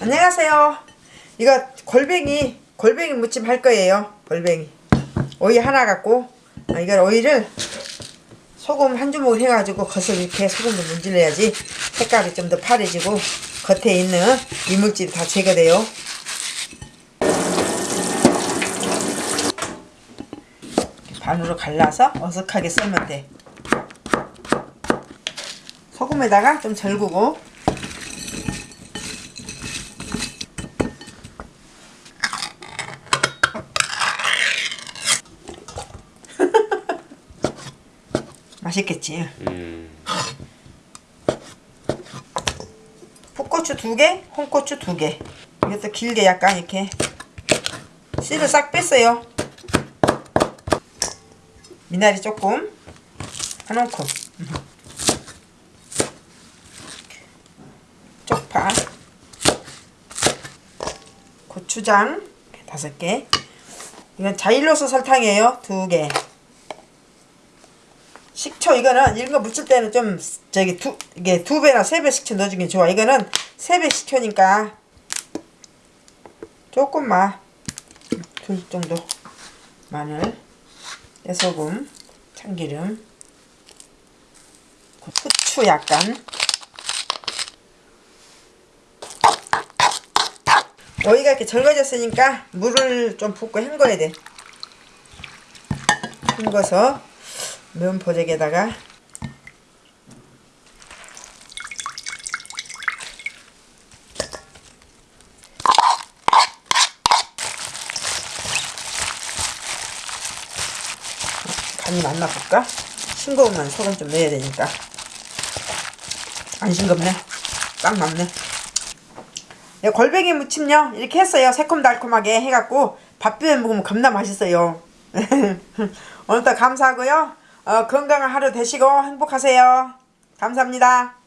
안녕하세요. 이거 골뱅이 골뱅이 무침 할 거예요. 골뱅이 오이 하나 갖고 아, 이걸 오이를 소금 한 주먹 해가지고 겉을 이렇게 소금을 문질러야지 색깔이 좀 더 파래지고 겉에 있는 이물질이 다 제거돼요. 반으로 갈라서 어색하게 썰면 돼. 소금에다가 좀 절구고 맛있겠지. 음. 풋고추 두 개, 홍고추 두 개. 이것도 길게 약간 이렇게 씨를 싹 뺐어요. 미나리 조금 한 움큼. 쪽파, 고추장 다섯 개. 이건 자일로스 설탕이에요. 두 개. 식초 이거는 이런 거 무칠 때는 좀 저기 두 이게 두 배나 세 배 식초 넣어주긴 좋아. 이거는 세 배 식초니까 조금만 둘 정도 마늘, 깨소금, 참기름, 후추 약간. 오이가 이렇게 절거졌으니까 물을 좀 붓고 헹궈야 돼. 헹궈서 보재기에다가 간이 맞나 볼까? 싱거우면 소금 좀 넣어야 되니까. 안 싱겁네? 딱 맞네. 예, 골뱅이 무침요? 이렇게 했어요. 새콤달콤하게 해갖고. 밥 비벼 먹으면 겁나 맛있어요. 오늘도 감사하고요 어, 건강한 하루 되시고 행복하세요. 감사합니다